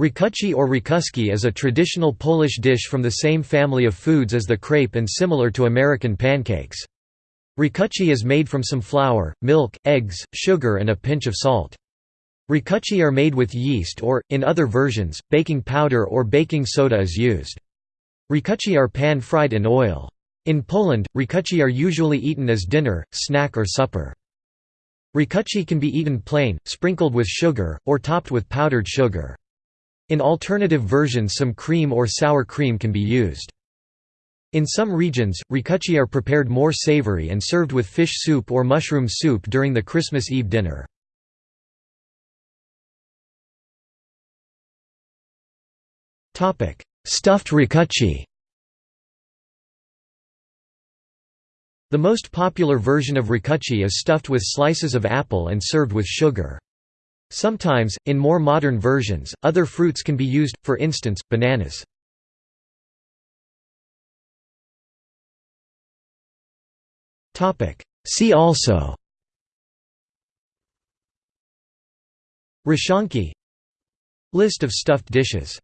Racuchy or racuszki is a traditional Polish dish from the same family of foods as the crepe and similar to American pancakes. Racuchy is made from some flour, milk, eggs, sugar and a pinch of salt. Racuchy are made with yeast or, in other versions, baking powder or baking soda is used. Racuchy are pan-fried in oil. In Poland, racuchy are usually eaten as dinner, snack or supper. Racuchy can be eaten plain, sprinkled with sugar, or topped with powdered sugar. In alternative versions some cream or sour cream can be used. In some regions, racuchy are prepared more savory and served with fish soup or mushroom soup during the Christmas Eve dinner. Stuffed racuchy The most popular version of racuchy is stuffed with slices of apple and served with sugar. Sometimes, in more modern versions, other fruits can be used, for instance, bananas. See also. Rishanki List of stuffed dishes